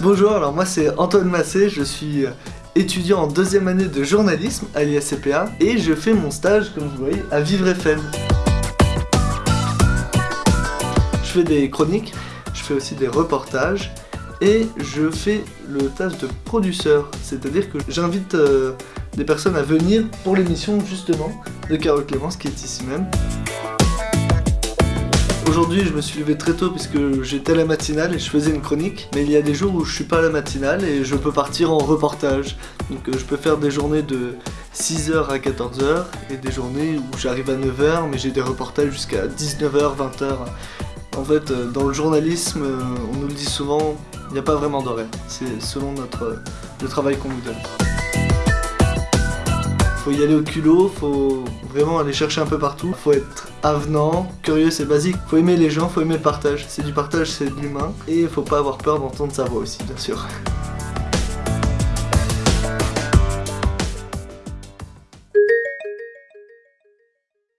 Bonjour, alors moi c'est Antoine Massé, je suis euh, étudiant en deuxième année de journalisme à l'ISCPA et je fais mon stage, comme vous voyez, à Vivre FM. Je fais des chroniques, je fais aussi des reportages et je fais le tâche de producteur, c'est-à-dire que j'invite euh, des personnes à venir pour l'émission justement de Carole Clémence qui est ici même. Aujourd'hui, je me suis levé très tôt puisque j'étais à la matinale et je faisais une chronique. Mais il y a des jours où je suis pas à la matinale et je peux partir en reportage. Donc euh, je peux faire des journées de 6h à 14h et des journées où j'arrive à 9h mais j'ai des reportages jusqu'à 19h, 20h. En fait, euh, dans le journalisme, euh, on nous le dit souvent, il n'y a pas vraiment d'horaire. C'est selon notre, le travail qu'on nous donne faut y aller au culot, faut vraiment aller chercher un peu partout, faut être avenant, curieux, c'est basique, faut aimer les gens, faut aimer le partage, c'est du partage, c'est de l'humain, et faut pas avoir peur d'entendre sa voix aussi, bien sûr.